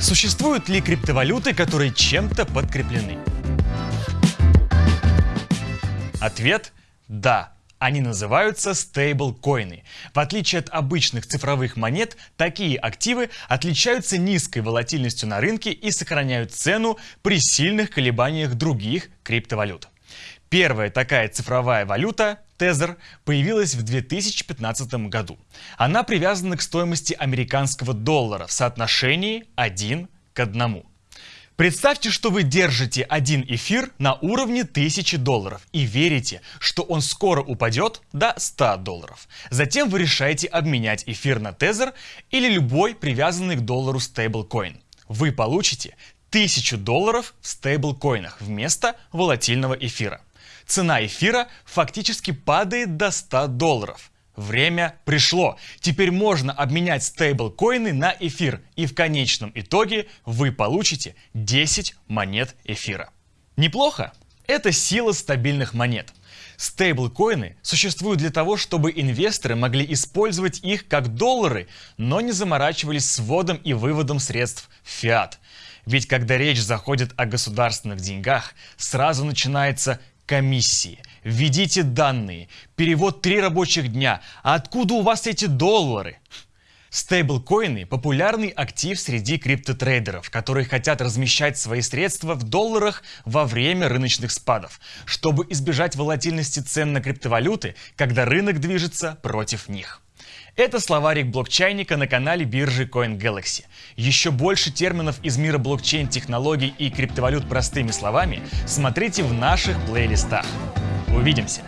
Существуют ли криптовалюты, которые чем-то подкреплены? Ответ – да. Они называются стейблкоины. В отличие от обычных цифровых монет, такие активы отличаются низкой волатильностью на рынке и сохраняют цену при сильных колебаниях других криптовалют. Первая такая цифровая валюта Тезер появилась в 2015 году. Она привязана к стоимости американского доллара в соотношении 1 к 1. Представьте, что вы держите один эфир на уровне 1000 долларов и верите, что он скоро упадет до 100 долларов. Затем вы решаете обменять эфир на тезер или любой привязанный к доллару стейблкоин. Вы получите 1000 долларов в стейблкоинах вместо волатильного эфира цена эфира фактически падает до 100 долларов. Время пришло. Теперь можно обменять стейблкоины на эфир, и в конечном итоге вы получите 10 монет эфира. Неплохо? Это сила стабильных монет. Стейблкоины существуют для того, чтобы инвесторы могли использовать их как доллары, но не заморачивались с вводом и выводом средств в фиат. Ведь когда речь заходит о государственных деньгах, сразу начинается комиссии. Введите данные. Перевод 3 рабочих дня. А откуда у вас эти доллары? Стейблкоины – популярный актив среди криптотрейдеров, которые хотят размещать свои средства в долларах во время рыночных спадов, чтобы избежать волатильности цен на криптовалюты, когда рынок движется против них. Это словарик блокчайника на канале биржи CoinGalaxy. Еще больше терминов из мира блокчейн-технологий и криптовалют простыми словами смотрите в наших плейлистах. Увидимся!